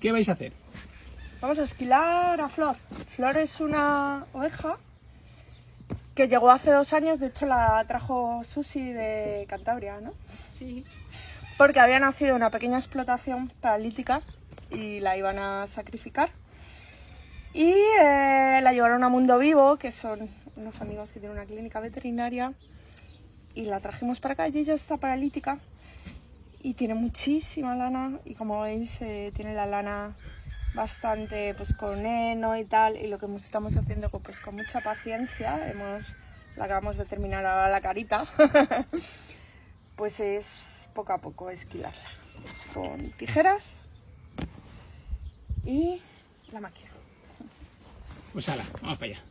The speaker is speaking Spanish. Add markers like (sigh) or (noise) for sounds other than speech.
¿Qué vais a hacer? Vamos a esquilar a Flor. Flor es una oveja que llegó hace dos años, de hecho la trajo Susi de Cantabria, ¿no? Sí. Porque había nacido una pequeña explotación paralítica y la iban a sacrificar. Y eh, la llevaron a Mundo Vivo, que son unos amigos que tienen una clínica veterinaria, y la trajimos para acá y ella está paralítica y tiene muchísima lana y como veis eh, tiene la lana bastante pues con heno y tal y lo que estamos haciendo pues con mucha paciencia hemos la acabamos de terminar ahora la carita (laughs) pues es poco a poco esquilarla con tijeras y la máquina Pues ala, vamos para allá.